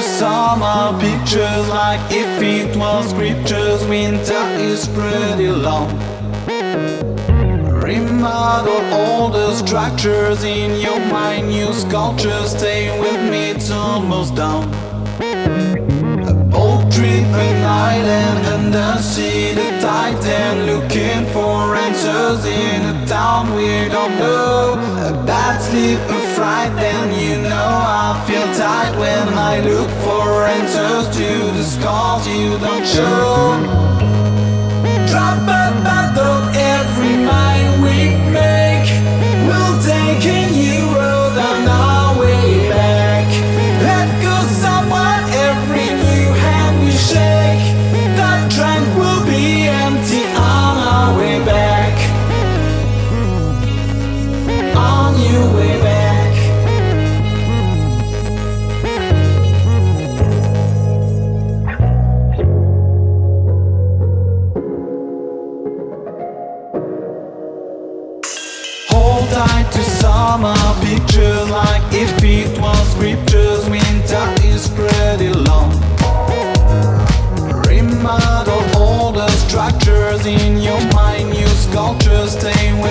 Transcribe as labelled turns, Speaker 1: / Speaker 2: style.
Speaker 1: summer pictures like if it was scriptures Winter is pretty long. Remodel all the structures in your mind New sculptures stay with me, it's almost done A boat trip, an island and the sea The titan looking for answers in a town we don't know sleep, a fright, then you know I feel tight when I look for answers to the scars you don't show. Drop a bottle tied to summer picture Like if it was scriptures Winter is pretty long. Remodel all the structures in your mind New sculptures stay